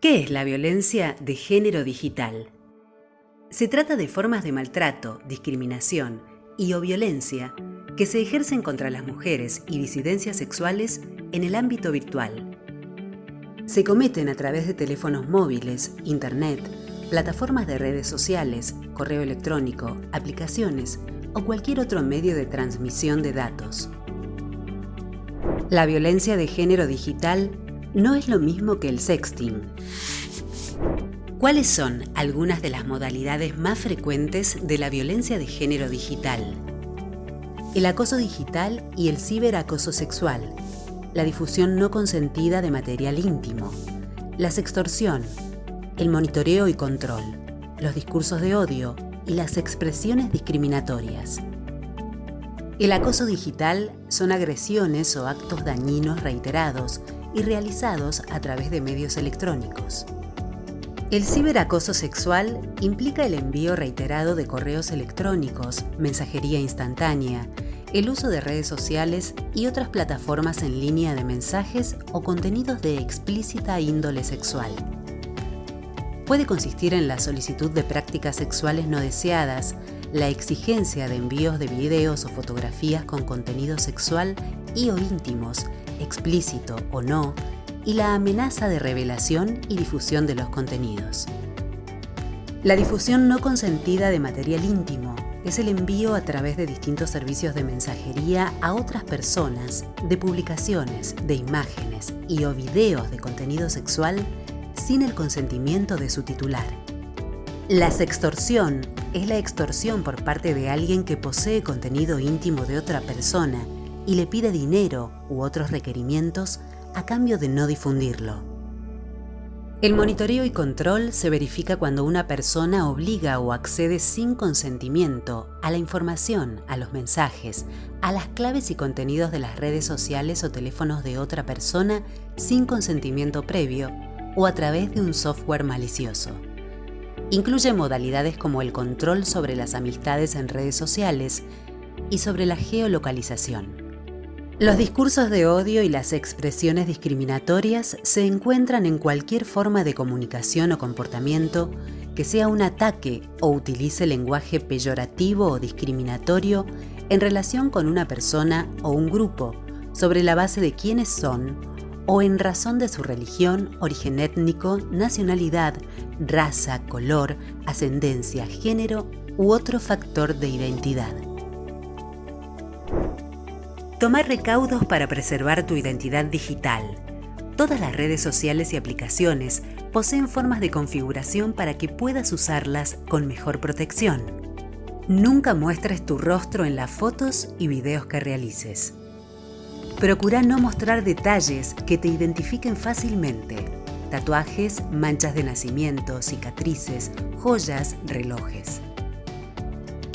¿Qué es la violencia de género digital? Se trata de formas de maltrato, discriminación y o violencia que se ejercen contra las mujeres y disidencias sexuales en el ámbito virtual. Se cometen a través de teléfonos móviles, internet, plataformas de redes sociales, correo electrónico, aplicaciones o cualquier otro medio de transmisión de datos. La violencia de género digital no es lo mismo que el sexting. ¿Cuáles son algunas de las modalidades más frecuentes de la violencia de género digital? El acoso digital y el ciberacoso sexual, la difusión no consentida de material íntimo, la sextorsión, el monitoreo y control, los discursos de odio y las expresiones discriminatorias. El acoso digital son agresiones o actos dañinos reiterados y realizados a través de medios electrónicos. El ciberacoso sexual implica el envío reiterado de correos electrónicos, mensajería instantánea, el uso de redes sociales y otras plataformas en línea de mensajes o contenidos de explícita índole sexual. Puede consistir en la solicitud de prácticas sexuales no deseadas, la exigencia de envíos de videos o fotografías con contenido sexual y o íntimos, explícito o no, y la amenaza de revelación y difusión de los contenidos. La difusión no consentida de material íntimo es el envío a través de distintos servicios de mensajería a otras personas de publicaciones, de imágenes y o videos de contenido sexual sin el consentimiento de su titular. La sextorsión es la extorsión por parte de alguien que posee contenido íntimo de otra persona y le pide dinero u otros requerimientos a cambio de no difundirlo. El monitoreo y control se verifica cuando una persona obliga o accede sin consentimiento a la información, a los mensajes, a las claves y contenidos de las redes sociales o teléfonos de otra persona sin consentimiento previo o a través de un software malicioso. Incluye modalidades como el control sobre las amistades en redes sociales y sobre la geolocalización. Los discursos de odio y las expresiones discriminatorias se encuentran en cualquier forma de comunicación o comportamiento que sea un ataque o utilice lenguaje peyorativo o discriminatorio en relación con una persona o un grupo sobre la base de quiénes son o en razón de su religión, origen étnico, nacionalidad, raza, color, ascendencia, género u otro factor de identidad. Tomar recaudos para preservar tu identidad digital. Todas las redes sociales y aplicaciones poseen formas de configuración para que puedas usarlas con mejor protección. Nunca muestres tu rostro en las fotos y videos que realices. Procura no mostrar detalles que te identifiquen fácilmente. Tatuajes, manchas de nacimiento, cicatrices, joyas, relojes.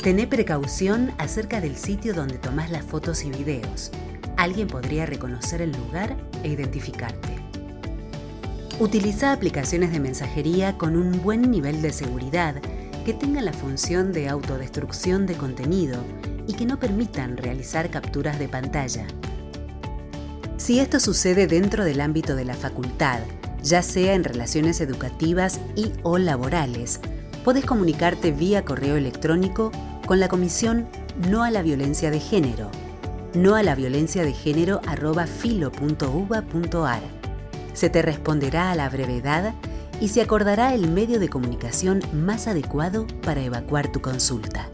Tené precaución acerca del sitio donde tomás las fotos y videos. Alguien podría reconocer el lugar e identificarte. Utiliza aplicaciones de mensajería con un buen nivel de seguridad que tengan la función de autodestrucción de contenido y que no permitan realizar capturas de pantalla. Si esto sucede dentro del ámbito de la facultad, ya sea en relaciones educativas y o laborales, puedes comunicarte vía correo electrónico con la comisión No a la Violencia de Género, no a la violencia de género filo.uva.ar. Se te responderá a la brevedad y se acordará el medio de comunicación más adecuado para evacuar tu consulta.